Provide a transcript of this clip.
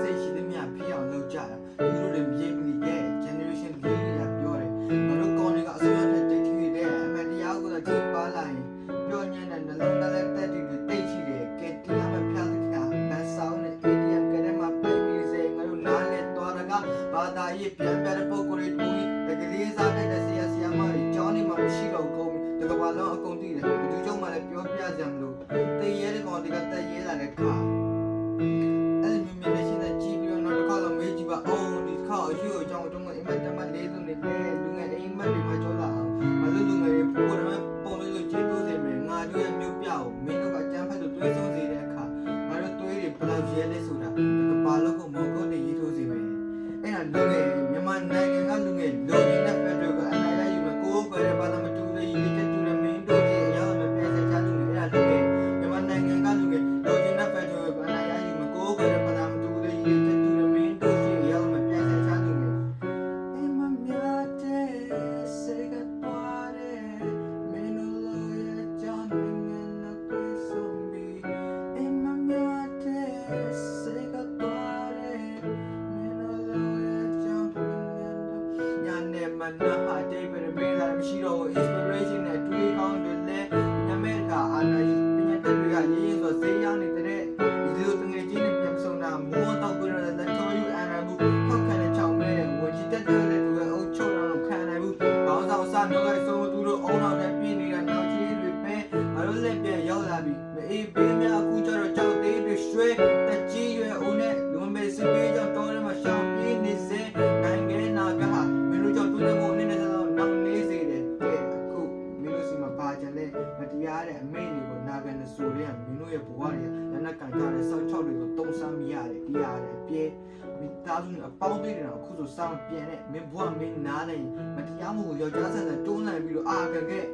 စိတ်ရှိသမျှဖြစ်အောင်လုပ်ကြတာသူတို့တွေမြေမီတဲ့ generation လေးတွေကပြောတယ်ငါတို့ကောင်းတွေကအစိုးရနဲ့တိတ်ထိတဲ့အမှန်တရားကိုတော့ချိန်ပါလာရင်ပြောညံ့တဲ့နှလုံးသားနဲ့တက်တည်တွေတိတ်ရှိတယ်ကဲတရားမဖျားတဲ့ခါမဆောင်းတဲ့ ATM ကလေးမှာပြိမိစေငါတို့နားလဲတော်ရကဘာသာရေးပြန်ပြတဲ့ပုံကိုယ်တွေတူတကလေးစားတဲ့ဆရာဆရာမတွေကျောင်းနေမှာမရှိတော့ကုန်တကဘာလုံးအကုန်တည်တယ်ဘယ်သူကြောင့်မှလည်းပြောပြကြမလို့တည်ရဲတဲ့ကောင်တွေကတက်ရဲလာတဲ့ခါ နေမနာဟာတေးပဲမေးလာမရှိတော့ inspiration နဲ့တွေးကောင်းတွေလဲညမဲကအာနာပညာတတ်တွေကရင်းရင်းဆိုစေးရောက်နေတဲ့ဒီလိုတငယ်ချင်းတွေပြန်ဆုံတာမိုးတော့ပြရတဲ့တော်ယူအနာဘူးထောက်ခံတဲ့ချောင်းမဲတဲ့ဝချီတက်တဲ့သူရဲ့အုပ်ချုပ်တော့ခံနိုင်ဘူးဘောင်းဆောင်စမျိုးလိုက်ဆုံးသူတို့အုံနောက်နဲ့ပြင်းနေတာနောက်ချီတွေပဲငါတို့လက်ပြန်ရောက်လာပြီမအေးဘေးများအခုကျတော့ကြောက်သေးတွေရွှဲ တရားတဲ့အမိန့်တွေကိုနာခံနေဆိုရင်မင်းတို့ရဲ့ဘဝတွေလက်နက်ကန်ကြတဲ့စောက်ချောက်တွေကိုတုံးဆမ်းမိရတယ်တရားတယ်ပြဲမိသားစုနဲ့အပေါင်းသေးတယ်တော့အခုဆိုစောင်းပြန်တဲ့မင်းဘဝမင်းနားနေမတရားမှုကိုယောက်ျားဆန်ဆန်တွန်းလှန်ပြီးတော့အာခံခဲ့